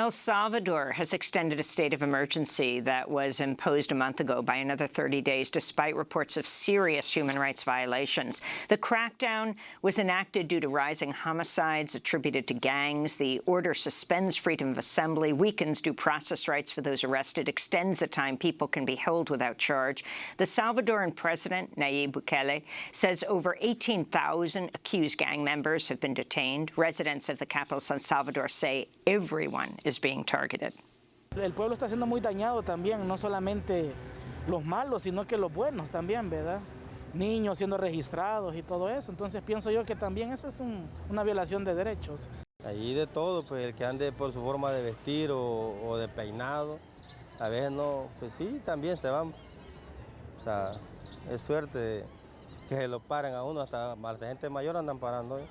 El Salvador has extended a state of emergency that was imposed a month ago by another 30 days, despite reports of serious human rights violations. The crackdown was enacted due to rising homicides attributed to gangs. The order suspends freedom of assembly, weakens due process rights for those arrested, extends the time people can be held without charge. The Salvadoran president, Nayib Bukele, says over 18,000 accused gang members have been detained. Residents of the capital, San Salvador, say everyone is being targeted. El pueblo está siendo muy dañado también, no solamente los malos, sino que los buenos también, ¿verdad? Niños siendo registrados y todo eso. Entonces pienso yo que también eso es un, una violación de derechos. Allí de todo, pues el que ande por su forma de vestir o, o de peinado, a veces no, pues sí, también se van. O sea, es suerte que se lo paren a uno, hasta, hasta gente mayor andan parando. ¿eh?